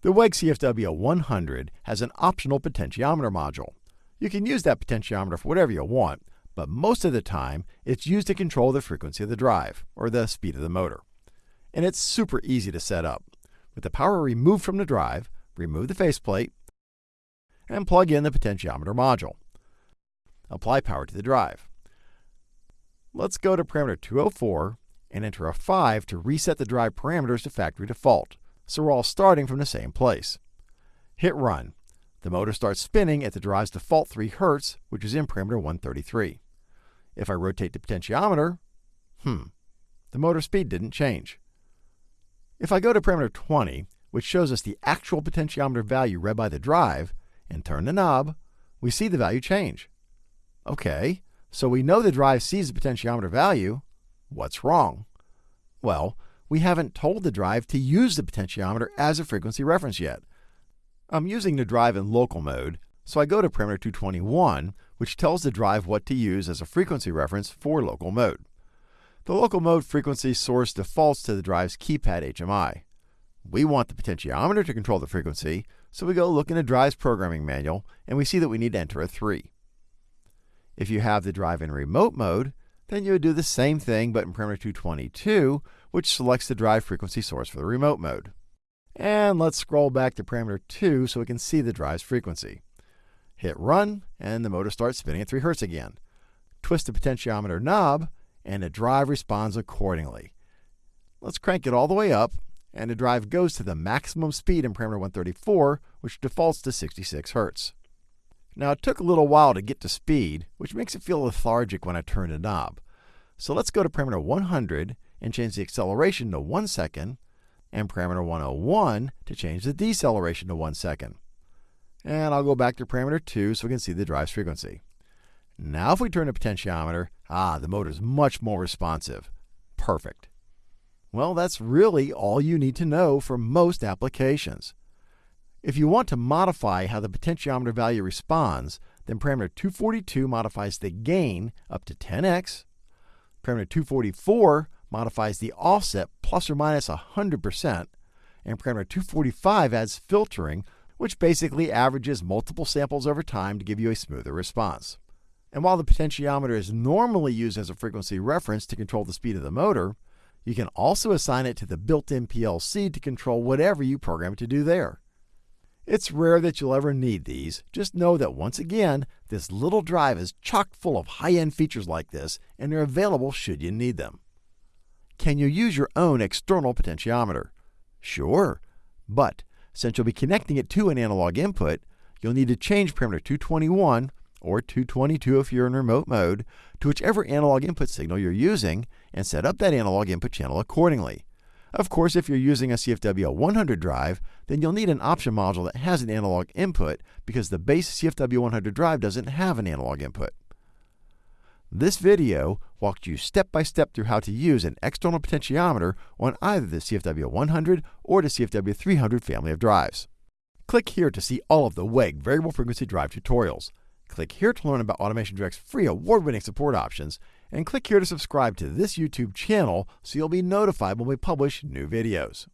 The WEG CFW 100 has an optional potentiometer module. You can use that potentiometer for whatever you want, but most of the time it's used to control the frequency of the drive, or the speed of the motor. And it's super easy to set up. With the power removed from the drive, remove the faceplate, and plug in the potentiometer module. Apply power to the drive. Let's go to parameter 204 and enter a 5 to reset the drive parameters to factory default, so we're all starting from the same place. Hit run. The motor starts spinning at the drive's default 3 Hz, which is in parameter 133. If I rotate the potentiometer, hmm, the motor speed didn't change. If I go to parameter 20, which shows us the actual potentiometer value read by the drive, and turn the knob, we see the value change. Okay, so we know the drive sees the potentiometer value. What's wrong? Well, we haven't told the drive to use the potentiometer as a frequency reference yet. I'm using the drive in local mode, so I go to parameter 221, which tells the drive what to use as a frequency reference for local mode. The local mode frequency source defaults to the drive's keypad HMI. We want the potentiometer to control the frequency, so we go look in the drive's programming manual and we see that we need to enter a 3. If you have the drive in remote mode, then you would do the same thing but in parameter 222, which selects the drive frequency source for the remote mode. And let's scroll back to parameter 2 so we can see the drive's frequency. Hit run, and the motor starts spinning at 3 Hz again. Twist the potentiometer knob, and the drive responds accordingly. Let's crank it all the way up, and the drive goes to the maximum speed in parameter 134, which defaults to 66 Hz. Now it took a little while to get to speed, which makes it feel lethargic when I turn the knob. So let's go to parameter 100 and change the acceleration to 1 second, and parameter 101 to change the deceleration to 1 second. And I'll go back to parameter 2 so we can see the drive's frequency. Now if we turn the potentiometer, ah, the motor is much more responsive. Perfect. Well, that's really all you need to know for most applications. If you want to modify how the potentiometer value responds, then parameter 242 modifies the gain up to 10x. Parameter 244 modifies the offset plus or minus 100%. And parameter 245 adds filtering, which basically averages multiple samples over time to give you a smoother response. And while the potentiometer is normally used as a frequency reference to control the speed of the motor, you can also assign it to the built-in PLC to control whatever you program it to do there. It's rare that you'll ever need these. Just know that once again, this little drive is chock full of high-end features like this, and they're available should you need them. Can you use your own external potentiometer? Sure, but since you'll be connecting it to an analog input, you'll need to change parameter 221 or 222 if you're in remote mode, to whichever analog input signal you're using and set up that analog input channel accordingly. Of course, if you're using a CFW 100 drive, then you'll need an option module that has an analog input because the base CFW 100 drive doesn't have an analog input. This video walked you step by step through how to use an external potentiometer on either the CFW 100 or the CFW 300 family of drives. Click here to see all of the WEG variable frequency drive tutorials. Click here to learn about AutomationDirect's free award-winning support options, and click here to subscribe to this YouTube channel so you'll be notified when we publish new videos.